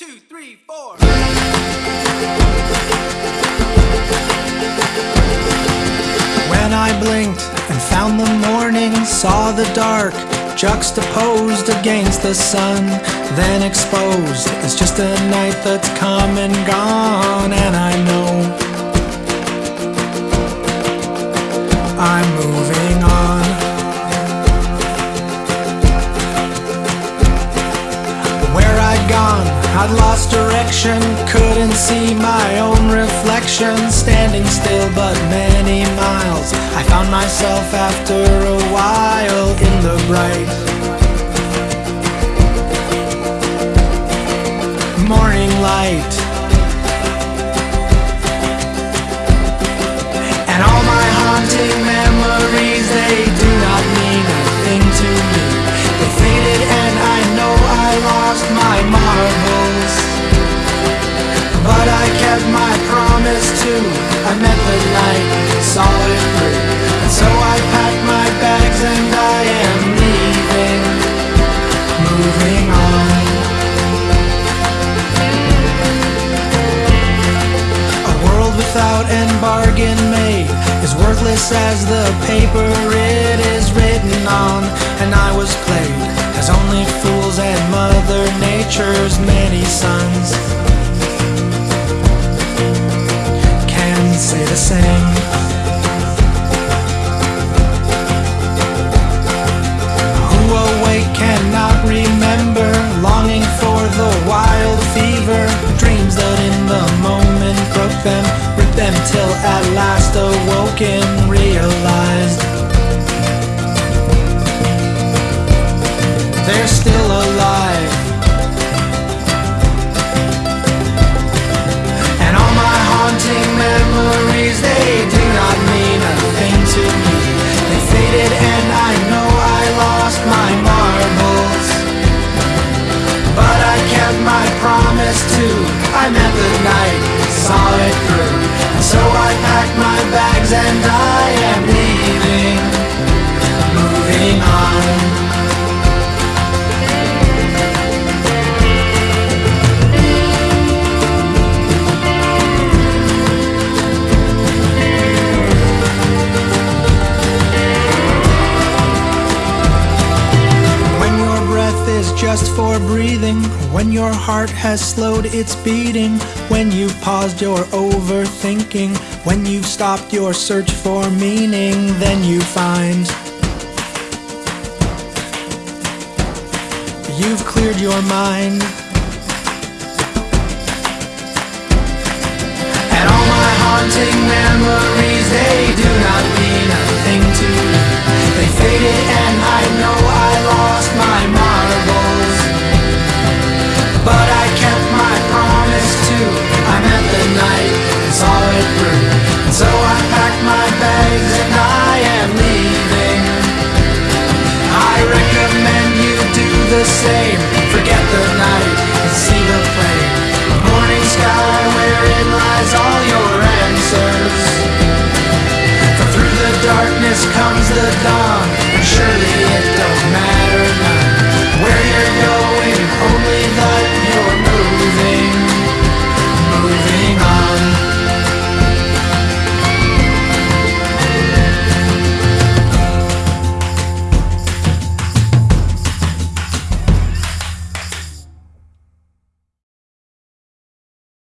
two, three, four. When I blinked and found the morning, saw the dark juxtaposed against the sun, then exposed as just a night that's come and gone, and I know I'm moving I'd lost direction, couldn't see my own reflection, standing still but many miles. I found myself after a while in the bright morning light. And all my haunting memories, world without an bargain made is worthless as the paper it is written on. And I was played as only fools and Mother Nature's many sons can say the same. Cannot remember, longing for the wild fever, dreams that in the moment them, till at last awoken, realized and just for breathing, when your heart has slowed its beating, when you've paused your overthinking, when you've stopped your search for meaning, then you find you've cleared your mind. And all my haunting memories, comes the dawn, and surely.